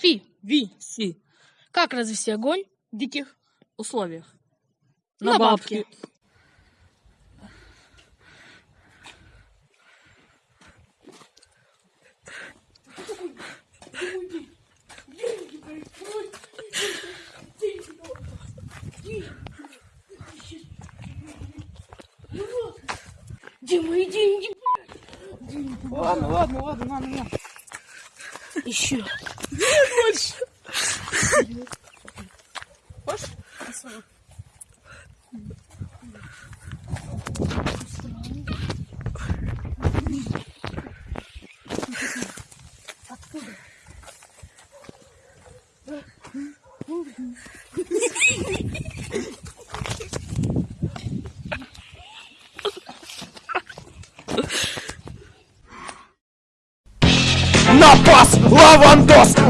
Фи. Ви. Си. Как развести огонь? В диких условиях. На бабки. Где мои деньги? Ладно, ладно, ладно, на, на, на. Еще. Хочешь? Напас! Лавандос!